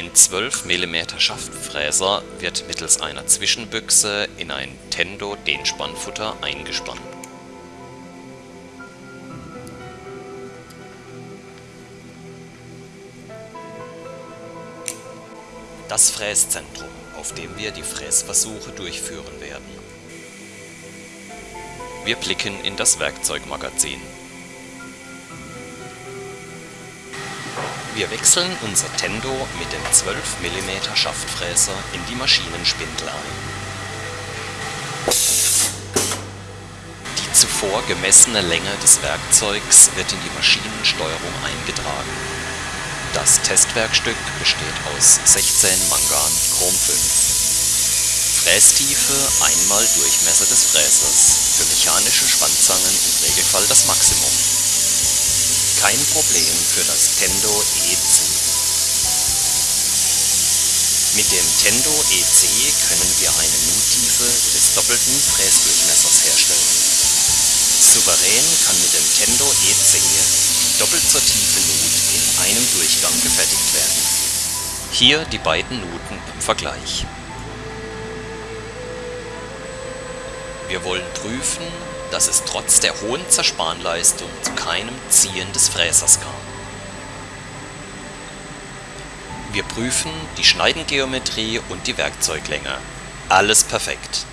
Ein 12 mm Schaftfräser wird mittels einer Zwischenbüchse in ein Tendo-Dehnspannfutter eingespannt. Das Fräszentrum, auf dem wir die Fräsversuche durchführen werden. Wir blicken in das Werkzeugmagazin. Wir wechseln unser Tendo mit dem 12 mm Schaftfräser in die Maschinenspindel ein. Die zuvor gemessene Länge des Werkzeugs wird in die Maschinensteuerung eingetragen. Das Testwerkstück besteht aus 16 Mangan Chrom 5. Frästiefe einmal Durchmesser des Fräsers, für mechanische Schwandzangen im Regelfall das Maximum. Kein Problem für das Tendo EC. Mit dem Tendo EC können wir eine Nuttiefe des doppelten Fräsdurchmessers herstellen. Souverän kann mit dem Tendo EC doppelt so tiefe Nut in einem Durchgang gefertigt werden. Hier die beiden Nuten im Vergleich. Wir wollen prüfen, dass es trotz der hohen Zerspanleistung zu keinem Ziehen des Fräsers kam. Wir prüfen die Schneidengeometrie und die Werkzeuglänge. Alles perfekt